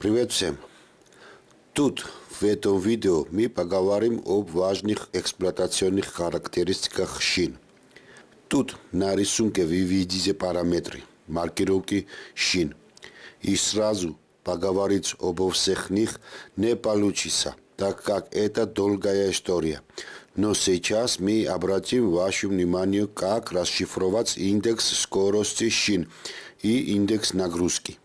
Привет всем! Тут, в этом видео, мы поговорим об важных эксплуатационных характеристиках шин. Тут на рисунке вы видите параметры маркировки шин. И сразу поговорить обо всех них не получится, так как это долгая история. Но сейчас мы обратим ваше внимание, как расшифровать индекс скорости шин и индекс нагрузки.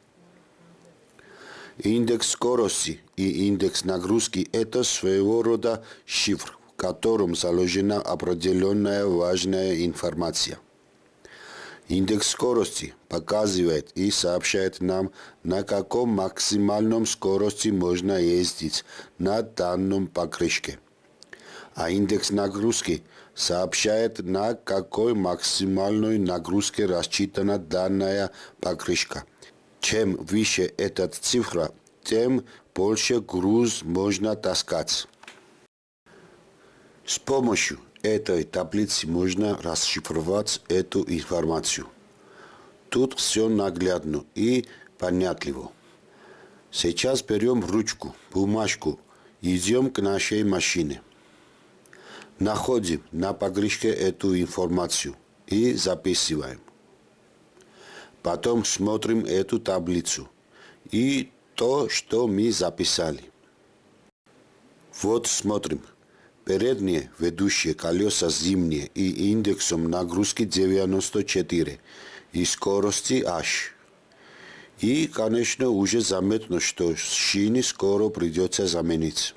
Индекс скорости и индекс нагрузки – это своего рода шифр, в котором заложена определенная важная информация. Индекс скорости показывает и сообщает нам, на каком максимальном скорости можно ездить на данном покрышке а индекс нагрузки сообщает, на какой максимальной нагрузке рассчитана данная покрышка. Чем выше эта цифра, тем больше груз можно таскать. С помощью этой таблицы можно расшифровать эту информацию. Тут все наглядно и понятливо. Сейчас берем ручку, бумажку, идем к нашей машине. Находим на погрешке эту информацию и записываем. Потом смотрим эту таблицу и то, что мы записали. Вот смотрим. Передние ведущие колеса зимние и индексом нагрузки 94 и скорости H. И, конечно, уже заметно, что шины скоро придется заменить.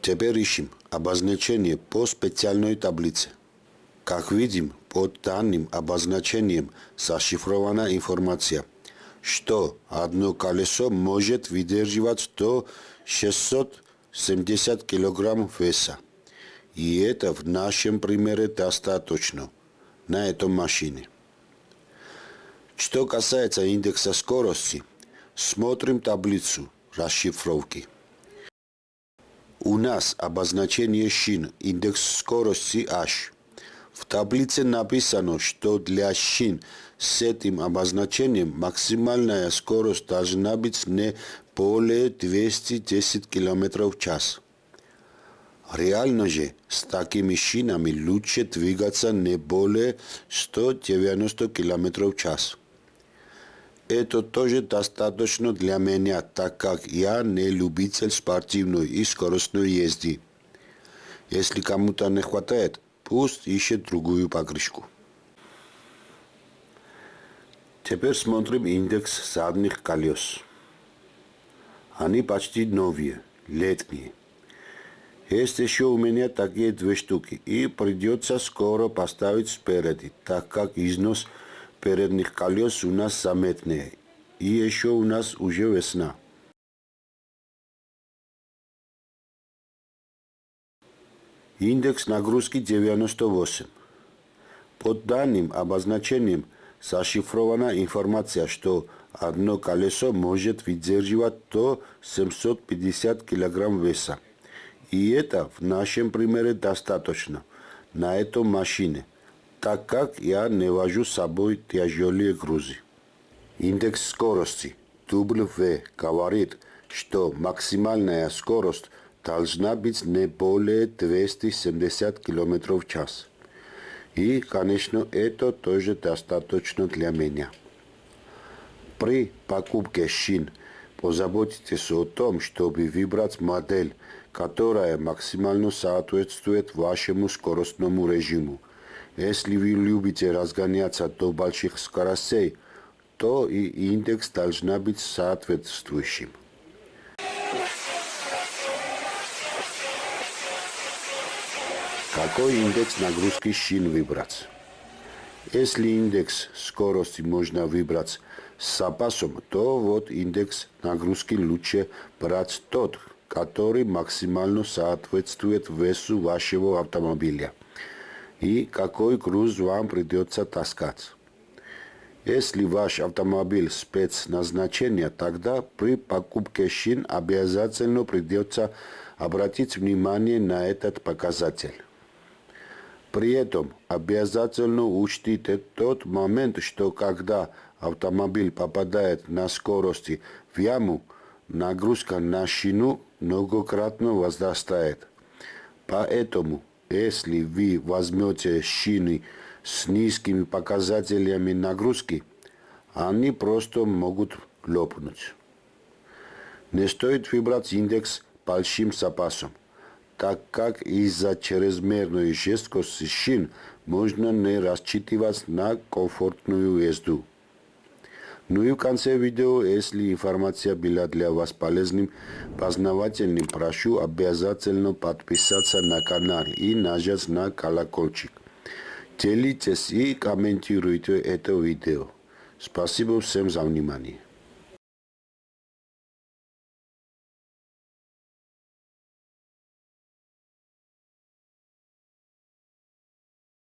Теперь ищем обозначение по специальной таблице. Как видим, под данным обозначением зашифрована информация, что одно колесо может выдерживать до 670 кг веса. И это в нашем примере достаточно на этом машине. Что касается индекса скорости, смотрим таблицу расшифровки. У нас обозначение шин, индекс скорости H. В таблице написано, что для шин с этим обозначением максимальная скорость должна быть не более 210 км в час. Реально же с такими шинами лучше двигаться не более 190 км в час. Это тоже достаточно для меня, так как я не любитель спортивной и скоростной езды. Если кому-то не хватает, пусть ищет другую покрышку. Теперь смотрим индекс задних колес. Они почти новые, летние. Есть еще у меня такие две штуки, и придется скоро поставить спереди, так как износ – передних колес у нас заметные. И еще у нас уже весна. Индекс нагрузки 98. Под данным обозначением зашифрована информация, что одно колесо может выдерживать до 750 кг веса. И это в нашем примере достаточно на этом машине – так как я не вожу с собой тяжелые грузы. Индекс скорости W говорит, что максимальная скорость должна быть не более 270 км в час. И, конечно, это тоже достаточно для меня. При покупке шин позаботьтесь о том, чтобы выбрать модель, которая максимально соответствует вашему скоростному режиму – если вы любите разгоняться до больших скоростей, то и индекс должна быть соответствующим. Какой индекс нагрузки шин выбрать? Если индекс скорости можно выбрать с запасом, то вот индекс нагрузки лучше брать тот, который максимально соответствует весу вашего автомобиля и какой груз вам придется таскать. Если ваш автомобиль спецназначения, тогда при покупке шин обязательно придется обратить внимание на этот показатель. При этом обязательно учтите тот момент, что когда автомобиль попадает на скорости в яму, нагрузка на шину многократно возрастает. Поэтому, если вы возьмете шины с низкими показателями нагрузки, они просто могут лопнуть. Не стоит выбрать индекс большим запасом, так как из-за чрезмерной жесткости шин можно не рассчитывать на комфортную езду. Ну и в конце видео, если информация была для вас полезным, познавательным, прошу обязательно подписаться на канал и нажать на колокольчик. Делитесь и комментируйте это видео. Спасибо всем за внимание.